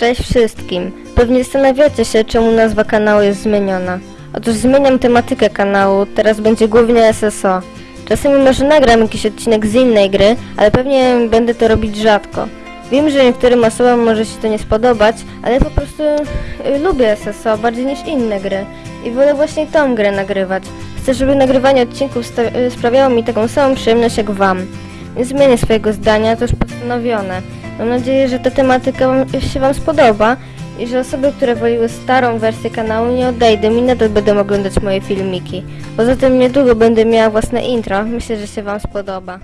Cześć wszystkim. Pewnie zastanawiacie się, czemu nazwa kanału jest zmieniona. Otóż zmieniam tematykę kanału, teraz będzie głównie SSO. Czasami może nagram jakiś odcinek z innej gry, ale pewnie będę to robić rzadko. Wiem, że niektórym osobom może się to nie spodobać, ale po prostu y, lubię SSO bardziej niż inne gry i wolę właśnie tą grę nagrywać. Chcę, żeby nagrywanie odcinków y, sprawiało mi taką samą przyjemność jak wam. Nie zmienię swojego zdania, to już postanowione. Mam nadzieję, że ta tematyka się wam spodoba i że osoby, które woliły starą wersję kanału nie odejdą i nadal będą oglądać moje filmiki. Poza tym niedługo będę miała własne intro, myślę, że się wam spodoba.